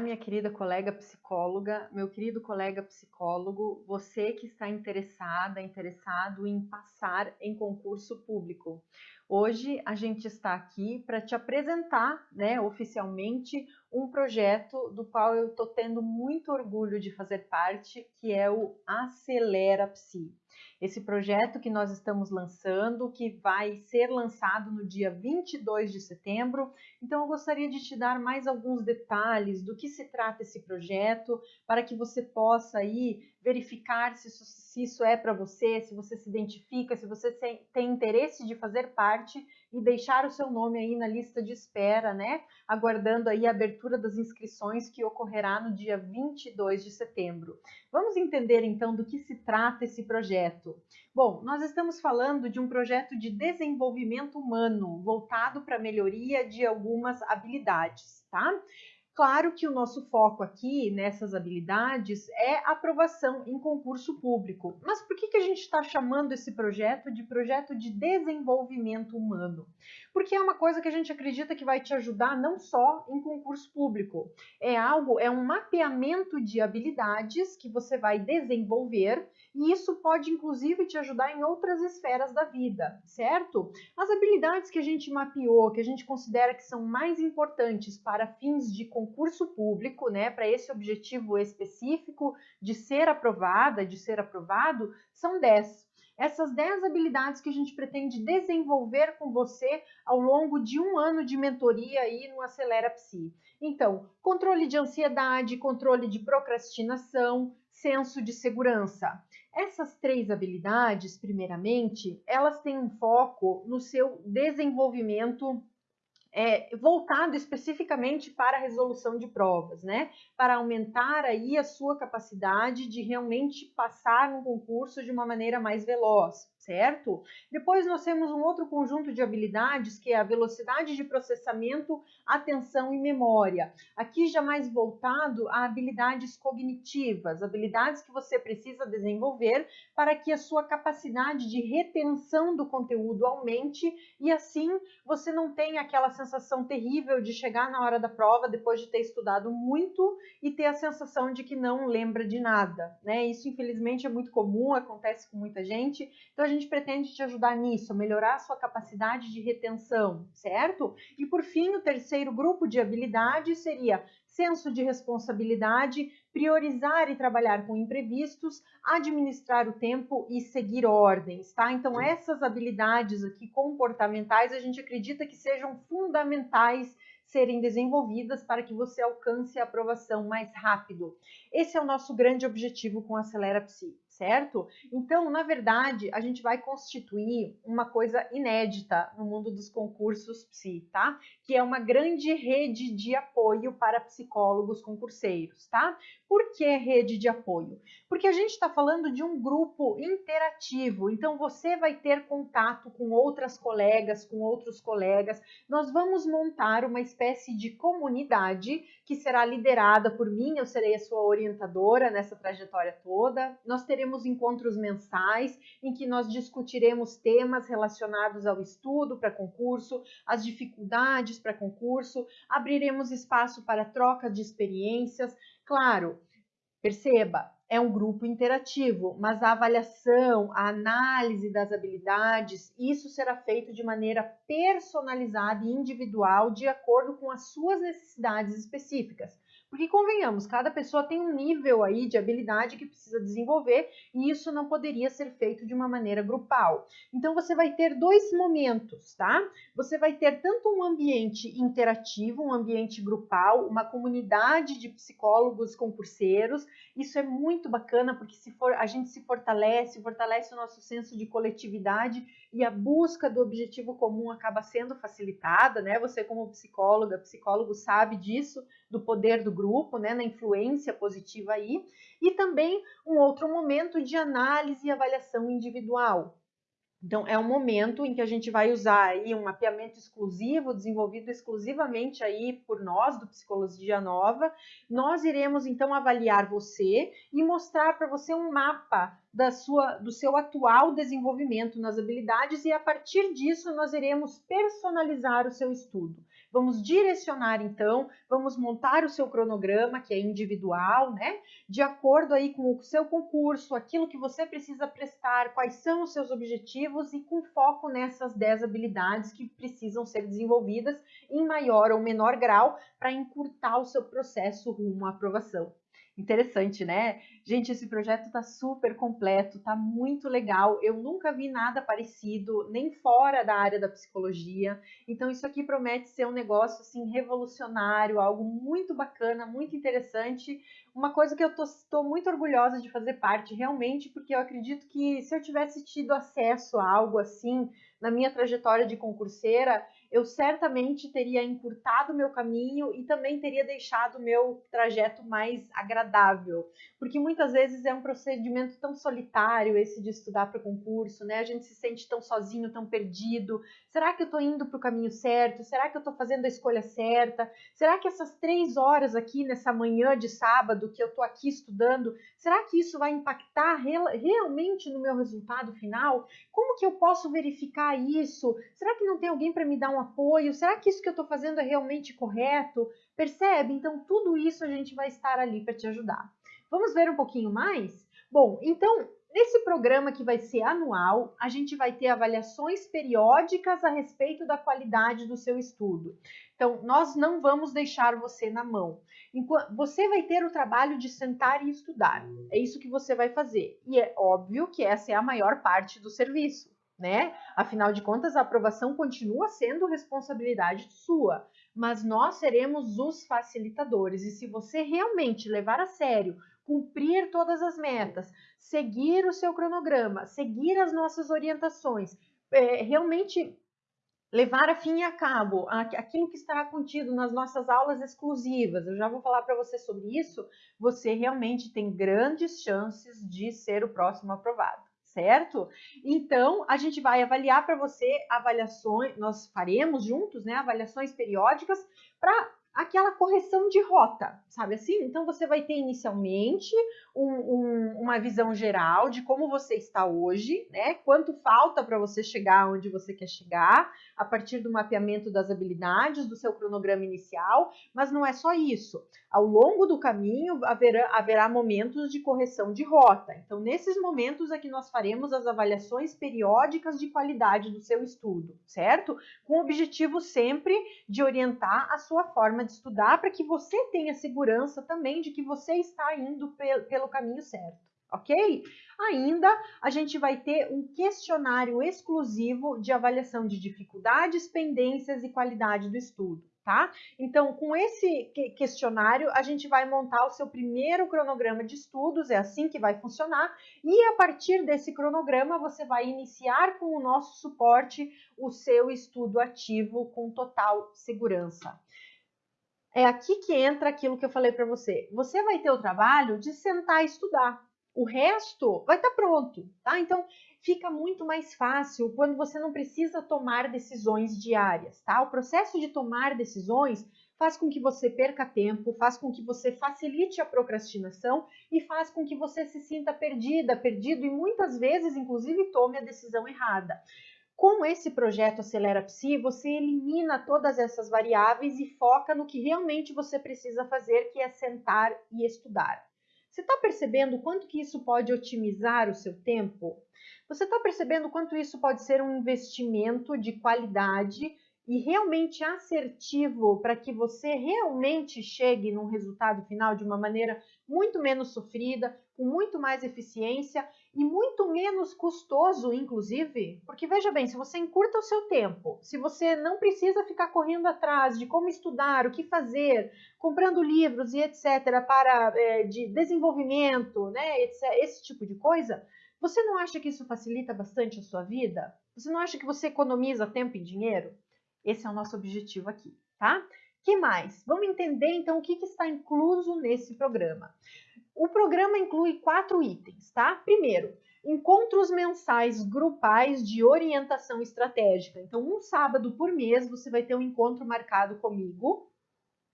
Minha querida colega psicóloga, meu querido colega psicólogo, você que está interessada, interessado em passar em concurso público. Hoje a gente está aqui para te apresentar, né, oficialmente, um projeto do qual eu estou tendo muito orgulho de fazer parte, que é o Acelera Psi. Esse projeto que nós estamos lançando, que vai ser lançado no dia 22 de setembro. Então eu gostaria de te dar mais alguns detalhes do que se trata esse projeto, para que você possa aí verificar se isso, se isso é para você, se você se identifica, se você tem interesse de fazer parte e deixar o seu nome aí na lista de espera, né? Aguardando aí a abertura das inscrições que ocorrerá no dia 22 de setembro. Vamos entender então do que se trata esse projeto. Bom, nós estamos falando de um projeto de desenvolvimento humano voltado para a melhoria de algumas habilidades, tá? Claro que o nosso foco aqui nessas habilidades é aprovação em concurso público. Mas por que, que a gente está chamando esse projeto de projeto de desenvolvimento humano? Porque é uma coisa que a gente acredita que vai te ajudar não só em concurso público. É algo, é um mapeamento de habilidades que você vai desenvolver e isso pode inclusive te ajudar em outras esferas da vida, certo? As habilidades que a gente mapeou, que a gente considera que são mais importantes para fins de concurso público, né, para esse objetivo específico de ser aprovada, de ser aprovado, são 10 essas 10 habilidades que a gente pretende desenvolver com você ao longo de um ano de mentoria aí no Acelera Psi. Então, controle de ansiedade, controle de procrastinação, senso de segurança. Essas três habilidades, primeiramente, elas têm um foco no seu desenvolvimento é, voltado especificamente para a resolução de provas, né? Para aumentar aí a sua capacidade de realmente passar no concurso de uma maneira mais veloz certo? Depois nós temos um outro conjunto de habilidades que é a velocidade de processamento, atenção e memória. Aqui já mais voltado a habilidades cognitivas, habilidades que você precisa desenvolver para que a sua capacidade de retenção do conteúdo aumente e assim você não tenha aquela sensação terrível de chegar na hora da prova depois de ter estudado muito e ter a sensação de que não lembra de nada, né? Isso infelizmente é muito comum, acontece com muita gente. Então gente pretende te ajudar nisso, melhorar a sua capacidade de retenção, certo? E por fim, o terceiro grupo de habilidades seria senso de responsabilidade, priorizar e trabalhar com imprevistos, administrar o tempo e seguir ordens, tá? Então essas habilidades aqui comportamentais a gente acredita que sejam fundamentais serem desenvolvidas para que você alcance a aprovação mais rápido. Esse é o nosso grande objetivo com Acelera Psi certo? Então, na verdade, a gente vai constituir uma coisa inédita no mundo dos concursos psi, tá? Que é uma grande rede de apoio para psicólogos concurseiros, tá? Por que rede de apoio? Porque a gente está falando de um grupo interativo, então você vai ter contato com outras colegas, com outros colegas. Nós vamos montar uma espécie de comunidade que será liderada por mim, eu serei a sua orientadora nessa trajetória toda. Nós teremos encontros mensais em que nós discutiremos temas relacionados ao estudo para concurso, as dificuldades para concurso, abriremos espaço para troca de experiências. Claro, perceba, é um grupo interativo, mas a avaliação, a análise das habilidades, isso será feito de maneira personalizada e individual de acordo com as suas necessidades específicas. Porque convenhamos, cada pessoa tem um nível aí de habilidade que precisa desenvolver e isso não poderia ser feito de uma maneira grupal. Então você vai ter dois momentos, tá? Você vai ter tanto um ambiente interativo, um ambiente grupal, uma comunidade de psicólogos concurseiros. Isso é muito bacana porque se for a gente se fortalece, fortalece o nosso senso de coletividade e a busca do objetivo comum acaba sendo facilitada, né? Você como psicóloga, psicólogo sabe disso, do poder do grupo, né, na influência positiva aí, e também um outro momento de análise e avaliação individual. Então, é um momento em que a gente vai usar aí um mapeamento exclusivo, desenvolvido exclusivamente aí por nós, do Psicologia Nova. Nós iremos, então, avaliar você e mostrar para você um mapa da sua, do seu atual desenvolvimento nas habilidades e a partir disso nós iremos personalizar o seu estudo. Vamos direcionar então, vamos montar o seu cronograma, que é individual, né? De acordo aí com o seu concurso, aquilo que você precisa prestar, quais são os seus objetivos e com foco nessas 10 habilidades que precisam ser desenvolvidas em maior ou menor grau para encurtar o seu processo rumo à aprovação. Interessante, né? Gente, esse projeto está super completo, está muito legal. Eu nunca vi nada parecido, nem fora da área da psicologia. Então, isso aqui promete ser um negócio assim revolucionário, algo muito bacana, muito interessante. Uma coisa que eu estou muito orgulhosa de fazer parte, realmente, porque eu acredito que se eu tivesse tido acesso a algo assim na minha trajetória de concurseira, eu certamente teria encurtado meu caminho e também teria deixado o meu trajeto mais agradável, porque muitas vezes é um procedimento tão solitário esse de estudar para concurso, né? A gente se sente tão sozinho, tão perdido. Será que eu estou indo para o caminho certo? Será que eu estou fazendo a escolha certa? Será que essas três horas aqui nessa manhã de sábado que eu estou aqui estudando, será que isso vai impactar real, realmente no meu resultado final? Como que eu posso verificar isso? Será que não tem alguém para me dar um apoio? Será que isso que eu estou fazendo é realmente correto? Percebe? Então, tudo isso a gente vai estar ali para te ajudar. Vamos ver um pouquinho mais? Bom, então, nesse programa que vai ser anual, a gente vai ter avaliações periódicas a respeito da qualidade do seu estudo. Então, nós não vamos deixar você na mão. Você vai ter o trabalho de sentar e estudar. É isso que você vai fazer. E é óbvio que essa é a maior parte do serviço né? Afinal de contas, a aprovação continua sendo responsabilidade sua, mas nós seremos os facilitadores. E se você realmente levar a sério, cumprir todas as metas, seguir o seu cronograma, seguir as nossas orientações, é, realmente levar a fim e a cabo aquilo que estará contido nas nossas aulas exclusivas, eu já vou falar para você sobre isso, você realmente tem grandes chances de ser o próximo aprovado certo? Então, a gente vai avaliar para você avaliações, nós faremos juntos, né, avaliações periódicas para aquela correção de rota, sabe assim? Então você vai ter inicialmente um, um, uma visão geral de como você está hoje, né? Quanto falta para você chegar onde você quer chegar, a partir do mapeamento das habilidades, do seu cronograma inicial, mas não é só isso. Ao longo do caminho haverá, haverá momentos de correção de rota. Então, nesses momentos é que nós faremos as avaliações periódicas de qualidade do seu estudo, certo? Com o objetivo sempre de orientar a sua forma de estudar para que você tenha segurança também de que você está indo pelo caminho certo, ok? Ainda a gente vai ter um questionário exclusivo de avaliação de dificuldades, pendências e qualidade do estudo tá? Então, com esse questionário, a gente vai montar o seu primeiro cronograma de estudos, é assim que vai funcionar, e a partir desse cronograma, você vai iniciar com o nosso suporte o seu estudo ativo com total segurança. É aqui que entra aquilo que eu falei para você. Você vai ter o trabalho de sentar e estudar. O resto vai estar tá pronto, tá? Então, fica muito mais fácil quando você não precisa tomar decisões diárias, tá? O processo de tomar decisões faz com que você perca tempo, faz com que você facilite a procrastinação e faz com que você se sinta perdida, perdido e muitas vezes, inclusive, tome a decisão errada. Com esse projeto Acelera Psi, você elimina todas essas variáveis e foca no que realmente você precisa fazer, que é sentar e estudar. Você está percebendo quanto que isso pode otimizar o seu tempo? Você está percebendo quanto isso pode ser um investimento de qualidade e realmente assertivo para que você realmente chegue num resultado final de uma maneira muito menos sofrida, com muito mais eficiência e muito menos custoso, inclusive, porque veja bem, se você encurta o seu tempo, se você não precisa ficar correndo atrás de como estudar, o que fazer, comprando livros e etc. para é, de desenvolvimento, né, etc, esse tipo de coisa, você não acha que isso facilita bastante a sua vida? Você não acha que você economiza tempo e dinheiro? Esse é o nosso objetivo aqui, tá? que mais? Vamos entender então o que, que está incluso nesse programa. O programa inclui quatro itens, tá? Primeiro, encontros mensais grupais de orientação estratégica. Então, um sábado por mês você vai ter um encontro marcado comigo.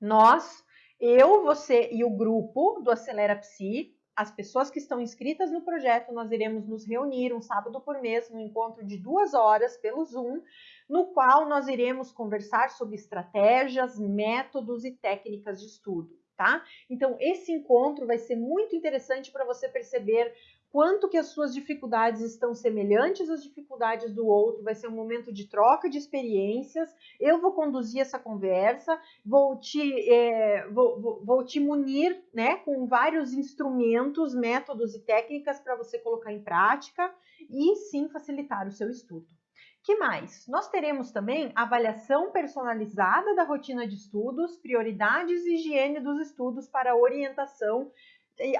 Nós, eu, você e o grupo do Acelera Psi, as pessoas que estão inscritas no projeto, nós iremos nos reunir um sábado por mês, num encontro de duas horas pelo Zoom, no qual nós iremos conversar sobre estratégias, métodos e técnicas de estudo. Tá? Então, esse encontro vai ser muito interessante para você perceber quanto que as suas dificuldades estão semelhantes às dificuldades do outro, vai ser um momento de troca de experiências, eu vou conduzir essa conversa, vou te, é, vou, vou, vou, te munir né, com vários instrumentos, métodos e técnicas para você colocar em prática e sim facilitar o seu estudo. Que mais? Nós teremos também avaliação personalizada da rotina de estudos, prioridades e higiene dos estudos para orientação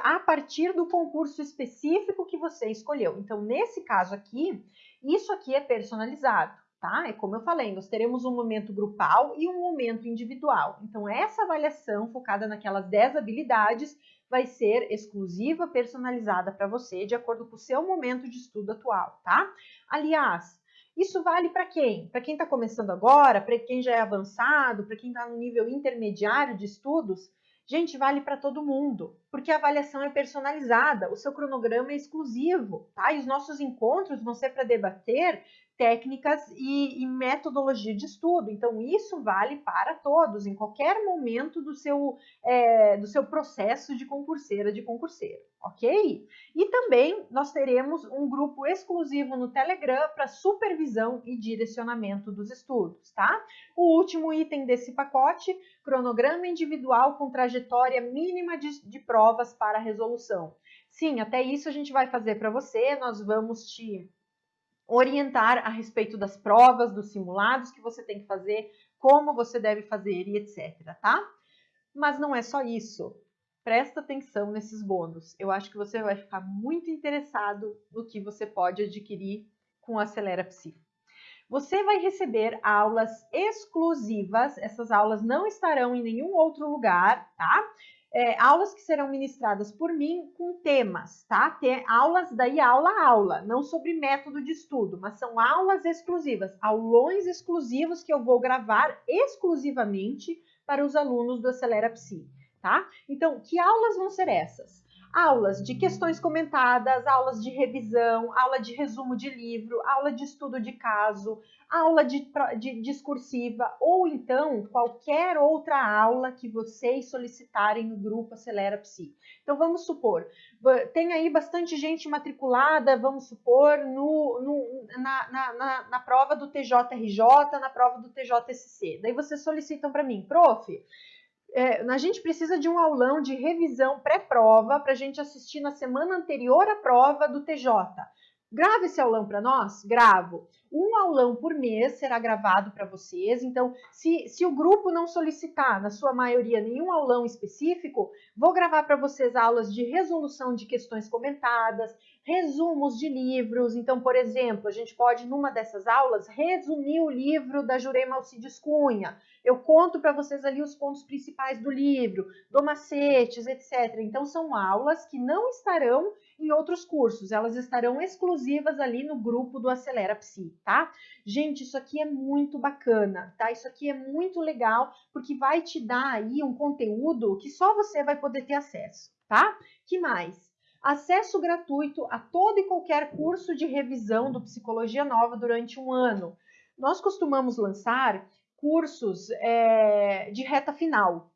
a partir do concurso específico que você escolheu. Então, nesse caso aqui, isso aqui é personalizado, tá? É como eu falei, nós teremos um momento grupal e um momento individual. Então, essa avaliação focada naquelas 10 habilidades vai ser exclusiva, personalizada para você, de acordo com o seu momento de estudo atual, tá? Aliás, isso vale para quem? Para quem está começando agora, para quem já é avançado, para quem está no nível intermediário de estudos, Gente, vale para todo mundo, porque a avaliação é personalizada, o seu cronograma é exclusivo, tá? E os nossos encontros vão ser para debater técnicas e, e, metodologia de estudo. Então, isso vale para todos, em qualquer momento do seu, é, do seu processo de concurseira, de concurseiro, ok? E também nós teremos um grupo exclusivo no Telegram para supervisão e direcionamento dos estudos, tá? O último item desse pacote, cronograma individual com trajetória mínima de, de provas para resolução. Sim, até isso a gente vai fazer para você, nós vamos te orientar a respeito das provas, dos simulados que você tem que fazer, como você deve fazer e etc, tá? Mas não é só isso. Presta atenção nesses bônus. Eu acho que você vai ficar muito interessado no que você pode adquirir com o Acelera Psi. Você vai receber aulas exclusivas, essas aulas não estarão em nenhum outro lugar, tá? É, aulas que serão ministradas por mim com temas, tá? Tem aulas daí aula a aula, não sobre método de estudo, mas são aulas exclusivas, aulões exclusivos que eu vou gravar exclusivamente para os alunos do Acelera Psi, tá? Então, que aulas vão ser essas? Aulas de questões comentadas, aulas de revisão, aula de resumo de livro, aula de estudo de caso, aula de, de, discursiva ou então qualquer outra aula que vocês solicitarem no grupo Acelera Psi. Então vamos supor, tem aí bastante gente matriculada, vamos supor, no, no na, na, na, na, prova do TJRJ, na prova do TJSC. Daí vocês solicitam para mim, prof, é, a gente precisa de um aulão de revisão pré-prova para a gente assistir na semana anterior à prova do TJ. Grave esse aulão para nós? Gravo. Um aulão por mês será gravado para vocês. Então, se, se o grupo não solicitar, na sua maioria, nenhum aulão específico, vou gravar para vocês aulas de resolução de questões comentadas, resumos de livros. Então, por exemplo, a gente pode, numa dessas aulas, resumir o livro da Jurema Alcides Cunha. Eu conto para vocês ali os pontos principais do livro, do macetes, etc. Então, são aulas que não estarão em outros cursos, elas estarão exclusivas ali no grupo do Acelera Psi, tá? Gente, isso aqui é muito bacana, tá? Isso aqui é muito legal, porque vai te dar aí um conteúdo que só você vai poder ter acesso, tá? Que mais? acesso gratuito a todo e qualquer curso de revisão do Psicologia Nova durante um ano. Nós costumamos lançar cursos é, de reta final,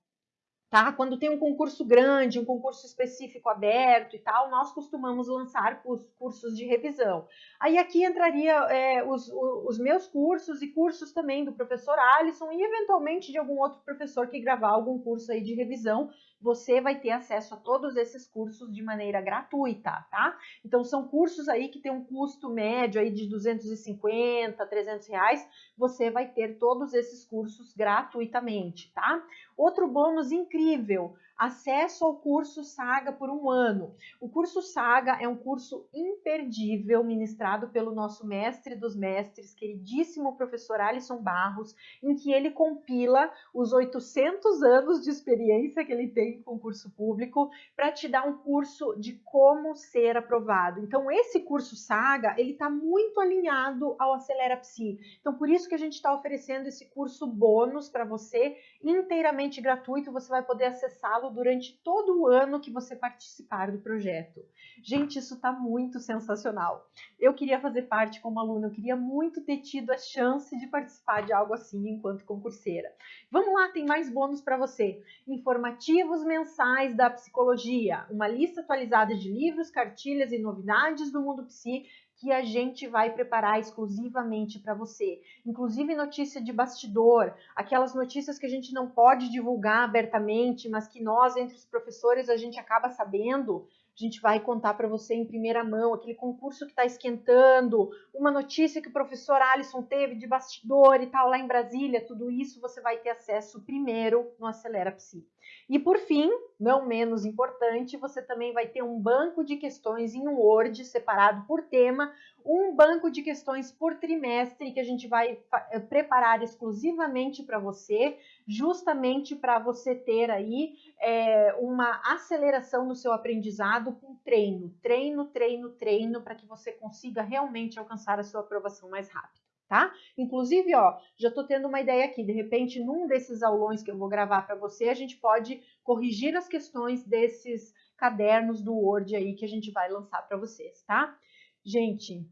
tá? Quando tem um concurso grande, um concurso específico aberto e tal, nós costumamos lançar cursos de revisão. Aí aqui entraria é, os, os, meus cursos e cursos também do professor Alisson e eventualmente de algum outro professor que gravar algum curso aí de revisão você vai ter acesso a todos esses cursos de maneira gratuita, tá? Então, são cursos aí que tem um custo médio aí de 250, 300 reais, você vai ter todos esses cursos gratuitamente, tá? Outro bônus incrível, acesso ao curso Saga por um ano. O curso Saga é um curso imperdível ministrado pelo nosso mestre dos mestres, queridíssimo professor Alisson Barros, em que ele compila os 800 anos de experiência que ele tem em concurso público para te dar um curso de como ser aprovado. Então, esse curso Saga, ele está muito alinhado ao Acelera Psi. Então, por isso que a gente está oferecendo esse curso bônus para você, inteiramente gratuito, você vai poder acessá-lo durante todo o ano que você participar do projeto. Gente, isso está muito sensacional. Eu queria fazer parte como aluna, eu queria muito ter tido a chance de participar de algo assim enquanto concurseira. Vamos lá, tem mais bônus para você. Informativos mensais da psicologia, uma lista atualizada de livros, cartilhas e novidades do mundo psi que a gente vai preparar exclusivamente para você. Inclusive notícia de bastidor, aquelas notícias que a gente não pode divulgar abertamente, mas que nós, entre os professores, a gente acaba sabendo. A gente vai contar para você em primeira mão aquele concurso que está esquentando, uma notícia que o professor Alisson teve de bastidor e tal lá em Brasília, tudo isso você vai ter acesso primeiro no Acelera Psi. E por fim, não menos importante, você também vai ter um banco de questões em Word separado por tema, um banco de questões por trimestre que a gente vai eh, preparar exclusivamente para você, justamente para você ter aí é, uma aceleração no seu aprendizado com treino, treino, treino, treino, para que você consiga realmente alcançar a sua aprovação mais rápido tá? Inclusive, ó, já tô tendo uma ideia aqui, de repente, num desses aulões que eu vou gravar para você, a gente pode corrigir as questões desses cadernos do Word aí que a gente vai lançar para vocês, tá? Gente,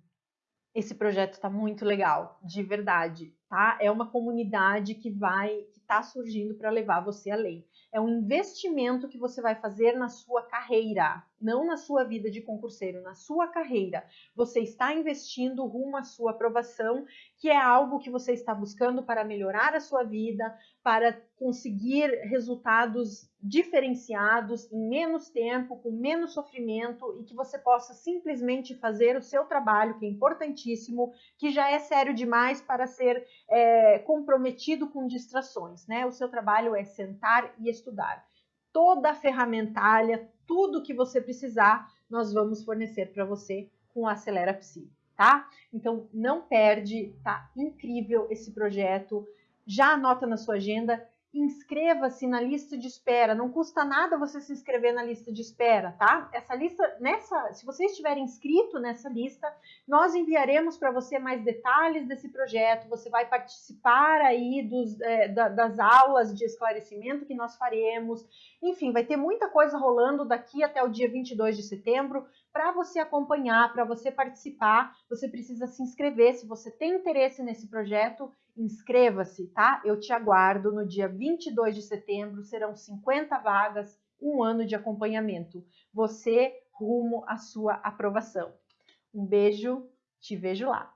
esse projeto está muito legal, de verdade, tá? É uma comunidade que vai, que tá surgindo para levar você além é um investimento que você vai fazer na sua carreira, não na sua vida de concurseiro, na sua carreira. Você está investindo rumo à sua aprovação, que é algo que você está buscando para melhorar a sua vida, para conseguir resultados diferenciados em menos tempo, com menos sofrimento e que você possa simplesmente fazer o seu trabalho, que é importantíssimo, que já é sério demais para ser é, comprometido com distrações, né? O seu trabalho é sentar e estudar. Toda a ferramentalha, tudo que você precisar, nós vamos fornecer para você com o Acelera Psi, tá? Então não perde, tá incrível esse projeto. Já anota na sua agenda inscreva-se na lista de espera. Não custa nada você se inscrever na lista de espera, tá? Essa lista, nessa, se você estiver inscrito nessa lista, nós enviaremos para você mais detalhes desse projeto. Você vai participar aí dos, é, da, das aulas de esclarecimento que nós faremos. Enfim, vai ter muita coisa rolando daqui até o dia 22 de setembro para você acompanhar, para você participar. Você precisa se inscrever. Se você tem interesse nesse projeto, inscreva-se, tá? Eu te aguardo no dia 22 de setembro, serão 50 vagas, um ano de acompanhamento. Você rumo à sua aprovação. Um beijo, te vejo lá.